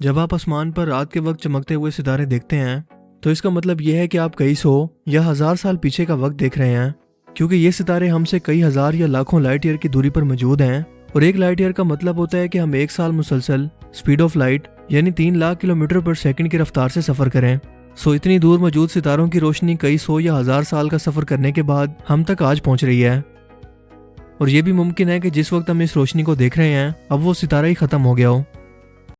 جب آپ آسمان پر رات کے وقت چمکتے ہوئے ستارے دیکھتے ہیں، تو اس کا مطلب یہ ہے کہ آپ کئی سو یا ہزار سال پیچھے کا وقت دیکھ رہے ہیں، کیونکہ یہ ستارے ہم سے کئی ہزار یا لاکھوں لائٹ ایئر کی دوری پر موجود ہیں۔ اور ایک لائٹ ایئر کا مطلب ہوتا ہے کہ ہم ایک سال مسلسل سپیڈ آف لائٹ یعنی تین لاکھ کلومیٹر پر سیکنڈ کی رفتار سے سفر کریں۔ سو اتنی دور موجود ستاروں کی روشنی کئی سو یا ہزار سال کا سفر کرنے کے بعد ہم تک آج پہنچ رہی ہے۔ اور یہ بھی ممکن ہے کہ جس وقت ہم اس روشنی کو دیکھ رہے ہیں، اب وہ ستارہ ہی ختم ہو گیا ہو۔